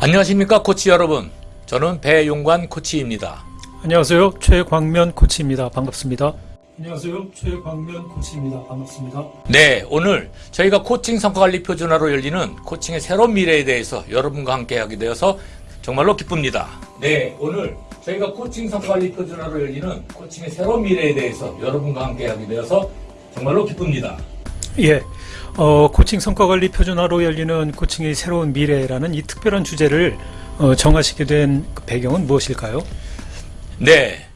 안녕하십니까 코치 여러분 저는 배용관 코치입니다 안녕하세요. 최광면 코치입니다. 반갑습니다. 안녕하세요. 최광면 코치입니다. 반갑습니다. 네 오늘 저희가 코칭 성과관리 표준화로 열리는 코칭의 새로운 미래에 대해서 여러분과 함께 하게 되어서 정말로 기쁩니다 네 오늘 저희가 코칭 성과관리 표준화로 열리는 코칭의 새로운 미래에 대해서 여러분과 함께 하게 되어서 정말로 기쁩니다 예. 어, 코칭 성과관리 표준화로 열리는 코칭의 새로운 미래라는 이 특별한 주제를 어, 정하시게 된 그 배경은 무엇일까요? 네.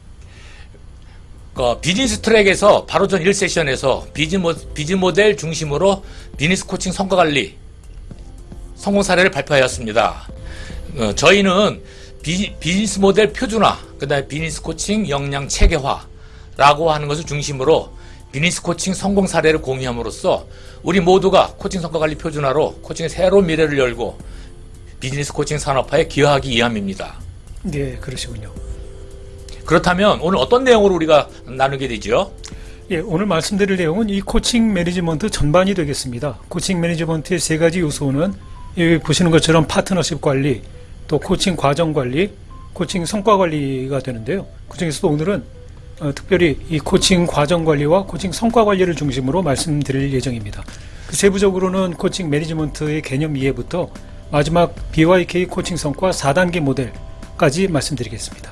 그 비즈니스 트랙에서 바로 전 1세션에서 비즈, 모, 비즈 모델 중심으로 비즈니스 코칭 성과 관리 성공 사례를 발표하였습니다. 어, 저희는 비, 비즈니스 모델 표준화, 그 다음에 비즈니스 코칭 역량 체계화라고 하는 것을 중심으로 비즈니스 코칭 성공 사례를 공유함으로써 우리 모두가 코칭 성과 관리 표준화로 코칭의 새로운 미래를 열고 비즈니스 코칭 산업화에 기여하기 위함입니다. 예, 그러시군요. 그렇다면 오늘 어떤 내용으로 우리가 나누게 되죠? 예, 오늘 말씀드릴 내용은 이 코칭 매니지먼트 전반이 되겠습니다. 코칭 매니지먼트의 세 가지 요소는 여기 보시는 것처럼 파트너십 관리, 또 코칭 과정 관리, 코칭 성과 관리가 되는데요. 그 중에서도 오늘은 어, 특별히 이 코칭 과정 관리와 코칭 성과 관리를 중심으로 말씀드릴 예정입니다. 그 세부적으로는 코칭 매니지먼트의 개념 이해부터 마지막 BYK 코칭 성과 4단계 모델까지 말씀드리겠습니다.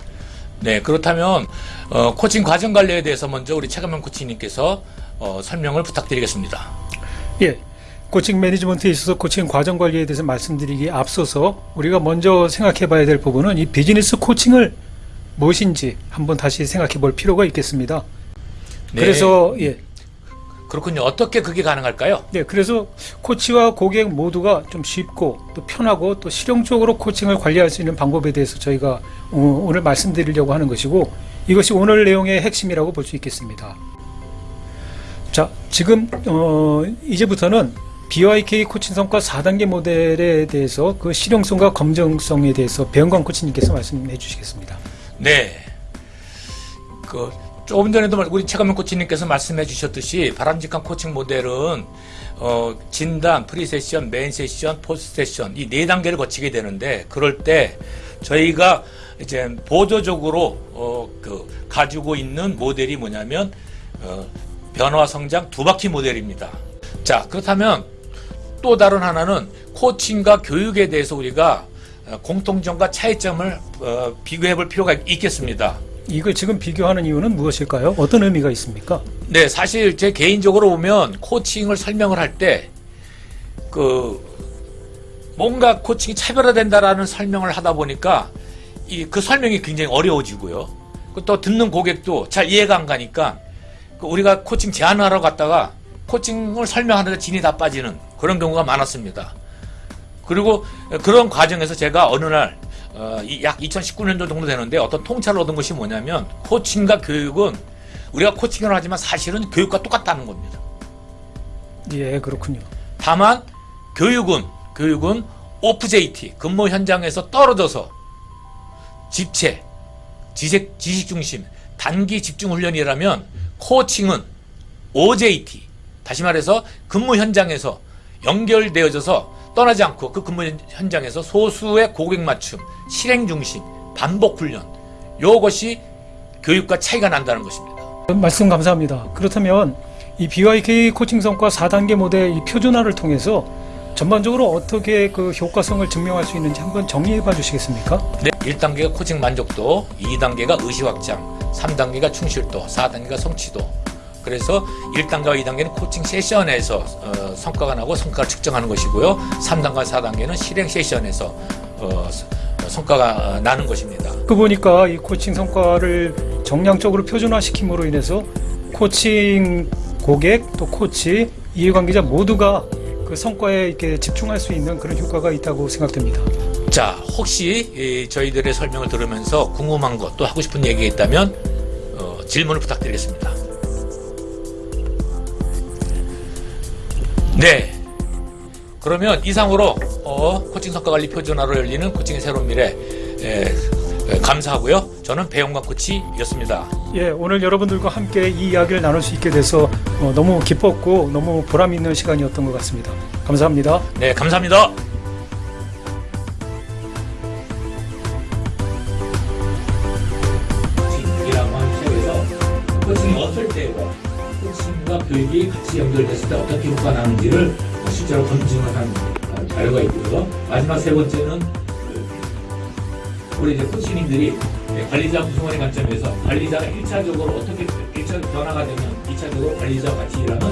네, 그렇다면 어, 코칭 과정 관리에 대해서 먼저 우리 최강명 코치님께서 어, 설명을 부탁드리겠습니다. 예. 코칭 매니지먼트에 있어서 코칭 과정 관리에 대해서 말씀드리기에 앞서서 우리가 먼저 생각해 봐야 될 부분은 이 비즈니스 코칭을 무엇인지 한번 다시 생각해 볼 필요가 있겠습니다. 네, 그래서 예. 그렇군요. 어떻게 그게 가능할까요? 네, 그래서 코치와 고객 모두가 좀 쉽고 또 편하고 또 실용적으로 코칭을 관리할 수 있는 방법에 대해서 저희가 어, 오늘 말씀드리려고 하는 것이고 이것이 오늘 내용의 핵심이라고 볼 수 있겠습니다. 자, 지금 어, 이제부터는 BYK 코칭 성과 4단계 모델에 대해서 그 실용성과 검증성에 대해서 배영광 코치님께서 말씀해 주시겠습니다. 네. 그 조금 전에도 말- 우리 최강명 코치님께서 말씀해 주셨듯이 바람직한 코칭 모델은 어, 진단, pre-session, main session, post session 이 네 단계를 거치게 되는데 그럴 때 저희가 이제 보조적으로 어, 그 가지고 있는 모델이 뭐냐면 어, 변화 성장 두 바퀴 모델입니다. 자 그렇다면 또 다른 하나는 코칭과 교육에 대해서 우리가 어, 공통점과 차이점을 어, 비교해 볼 필요가 있겠습니다. 이걸 지금 비교하는 이유는 무엇일까요? 어떤 의미가 있습니까? 네, 사실 제 개인적으로 보면 코칭을 설명을 할 때 그 뭔가 코칭이 차별화된다라는 설명을 하다 보니까 이 그 설명이 굉장히 어려워지고요. 그또 듣는 고객도 잘 이해가 안 가니까 그 우리가 코칭 제안하러 갔다가 코칭을 설명하는데 진이 다 빠지는 그런 경우가 많았습니다. 그리고 그런 과정에서 제가 어느 날, 어, 이- 약 2019년도 정도 되는데 어떤 통찰을 얻은 것이 뭐냐면 코칭과 교육은 우리가 코칭을 하지만 사실은 교육과 똑같다는 겁니다. 예, 그렇군요. 다만 교육은 교육은 오프제이티 근무 현장에서 떨어져서 집체 지식, 지식 중심 단기 집중 훈련이라면 코칭은 OJT 다시 말해서 근무 현장에서 연결되어져서 떠나지 않고 그 근무 현- 현장에서 소수의 고객 맞춤 실행 중심 반복 훈련 요것이 교육과 차이가 난다는 것입니다. 말씀 감사합니다. 그렇다면 이 BYK 코칭 성과 4단계 모델 이 표준화를 통해서 전반적으로 어떻게 그 효과성을 증명할 수 있는지 한번 정리해 봐 주시겠습니까? 네, 1단계가 코칭 만족도, 2단계가 의시 확장, 3단계가 충실도, 4단계가 성취도. 그래서 1단계와 2단계는 코칭 세션에서 어, 성과가 나고 성과를 측정하는 것이고요. 3단계와 4단계는 실행 세션에서 어, 서- 어, 성과가 어, 나는 것입니다. 그 보니까 이 코칭 성과를 정량적으로 표준화시킴으로 인해서 코칭 고객 또 코치 이해관계자 모두가 그 성과에 이렇게 집중할 수 있는 그런 효과가 있다고 생각됩니다. 자, 혹시 이 저희들의 설명을 들으면서 궁금한 것 또 하고 싶은 얘기가 있다면 어, 질문을 부탁드리겠습니다. 네. 그러면 이상으로 어, 코칭 성과관리 표준화로 열리는 코칭의 새로운 미래 에, 에, 감사하고요. 저는 배용관 코치였습니다. 예, 오늘 여러분들과 함께 이 이야기를 나눌 수 있게 돼서 어, 너무 기뻤고 너무 보람 있는 시간이었던 것 같습니다. 감사합니다. 네, 감사합니다. 이라고 하는 과 교육이 같이 연결됐을 때 어떻게 효과가 나는지를 실제로 검증을 한 어, 자료가 있고요. 마지막 세 번째는 그 우리 이제 코치님들이 관리자 구성원의 관점에서 관리자가 1차적으로 어떻게 1차 변화가 되면 2차적으로 관리자와 같이 일하는